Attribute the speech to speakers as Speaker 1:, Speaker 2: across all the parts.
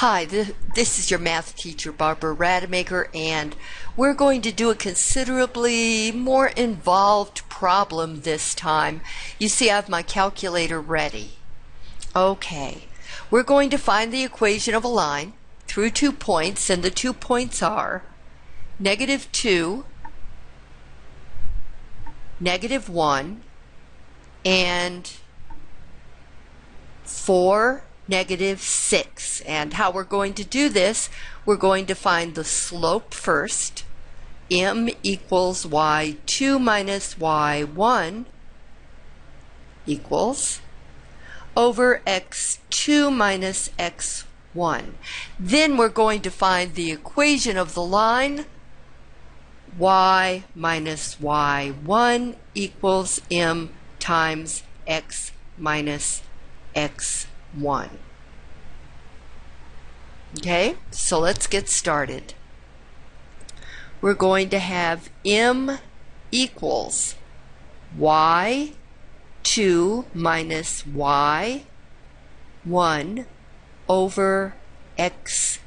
Speaker 1: Hi, th- this is your math teacher, Barbara Rademacher, and we're going to do a considerably more involved problem this time. You see, I have my calculator ready. Okay, we're going to find the equation of a line through two points, and the two points are negative 2, negative 1, and 4 negative 6. And how we're going to do this, we're going to find the slope first. m equals y2 minus y1 equals over x2 minus x1. Then we're going to find the equation of the line y minus y1 equals m times x minus x1. 1. Okay, so let's get started. We're going to have m equals y 2 minus y 1 over x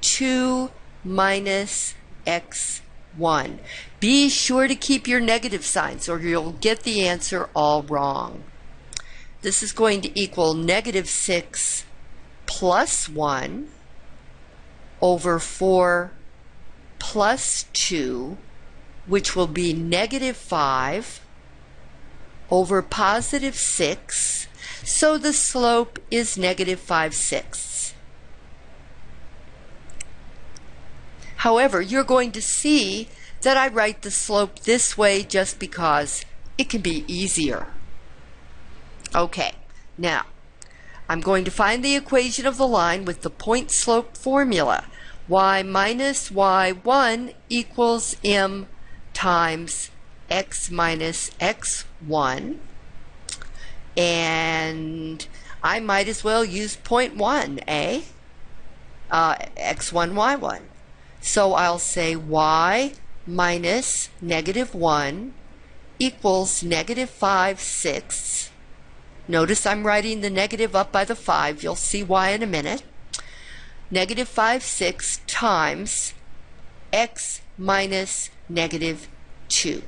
Speaker 1: 2 minus x 1. Be sure to keep your negative signs or you'll get the answer all wrong. This is going to equal negative 6 plus 1 over 4 plus 2, which will be negative 5 over positive 6. So the slope is negative 5 sixths. However, you're going to see that I write the slope this way just because it can be easier. Okay, now I'm going to find the equation of the line with the point slope formula. y minus y1 equals m times x minus x1. And I might as well use point 1, eh? Uh, x1, y1. So I'll say y minus negative 1 equals negative 5 sixths Notice I'm writing the negative up by the 5. You'll see why in a minute. Negative 5 6 times x minus negative 2.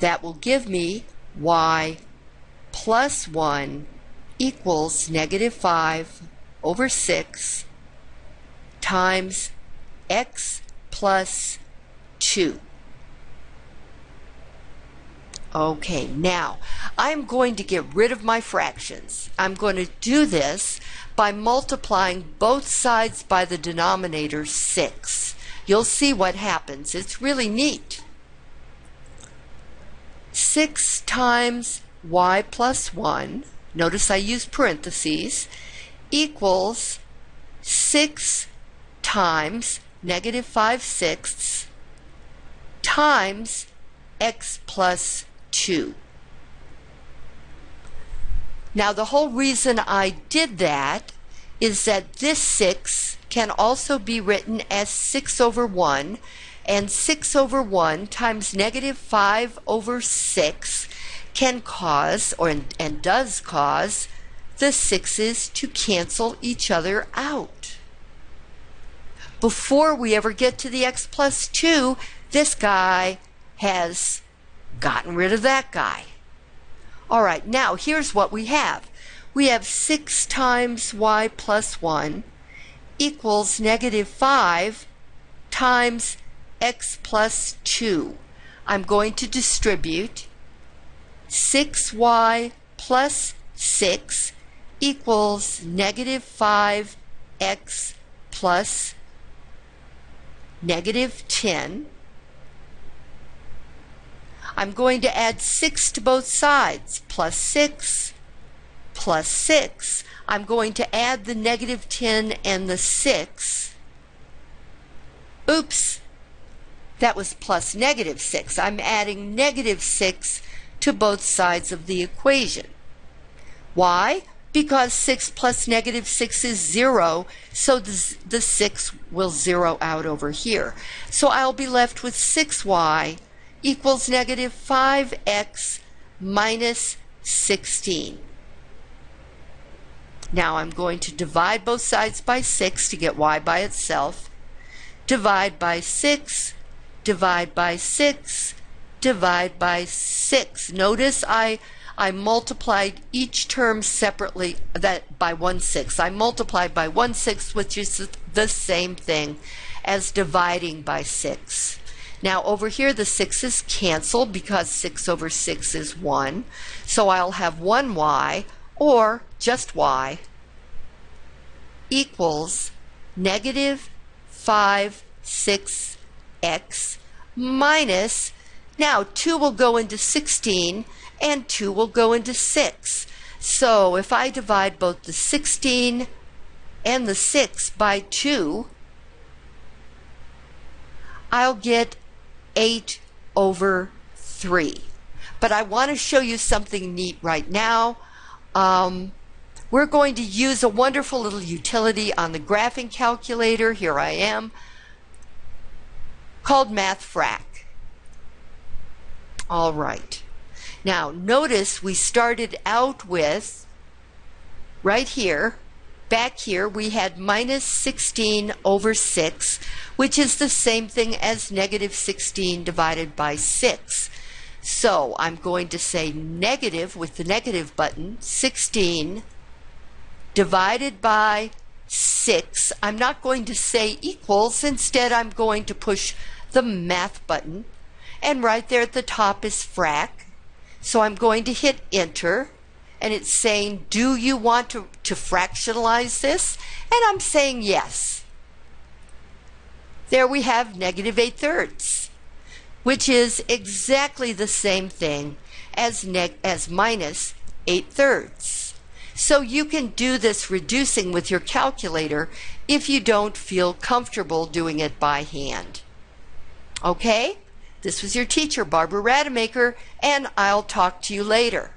Speaker 1: That will give me y plus 1 equals negative 5 over 6 times x plus 2. Okay, now I'm going to get rid of my fractions. I'm going to do this by multiplying both sides by the denominator 6. You'll see what happens. It's really neat. 6 times y plus 1, notice I use parentheses, equals 6 times negative 5 sixths times x plus 2. Now the whole reason I did that is that this 6 can also be written as 6 over 1 and 6 over 1 times negative 5 over 6 can cause or and does cause the 6's to cancel each other out. Before we ever get to the x plus 2, this guy has gotten rid of that guy. All right, now here's what we have. We have 6 times y plus 1 equals negative 5 times x plus 2. I'm going to distribute 6y plus 6 equals negative 5x plus negative 10 I'm going to add 6 to both sides, plus 6, plus 6. I'm going to add the negative 10 and the 6. Oops, that was plus negative 6. I'm adding negative 6 to both sides of the equation. Why? Because 6 plus negative 6 is 0, so the, the 6 will zero out over here. So I'll be left with 6y equals negative 5x minus 16. Now I'm going to divide both sides by 6 to get y by itself. Divide by 6, divide by 6, divide by 6. Notice I I multiplied each term separately that by 1 6. I multiplied by 1 6, which is the same thing as dividing by 6. Now over here the 6 is canceled because 6 over 6 is 1. So I'll have 1y or just y equals negative 5 6x minus, now 2 will go into 16 and 2 will go into 6. So if I divide both the 16 and the 6 by 2, I'll get 8 over 3. But I want to show you something neat right now. Um, we're going to use a wonderful little utility on the graphing calculator. Here I am. Called MathFrac. All right. Now notice we started out with, right here, back here we had minus 16 over 6, which is the same thing as negative 16 divided by 6. So I'm going to say negative with the negative button, 16 divided by 6. I'm not going to say equals, instead I'm going to push the math button. And right there at the top is frac. So I'm going to hit enter and it's saying, do you want to, to fractionalize this? And I'm saying yes. There we have negative 8 thirds, which is exactly the same thing as, neg as minus 8 thirds. So you can do this reducing with your calculator if you don't feel comfortable doing it by hand. Okay? This was your teacher, Barbara Rademacher, and I'll talk to you later.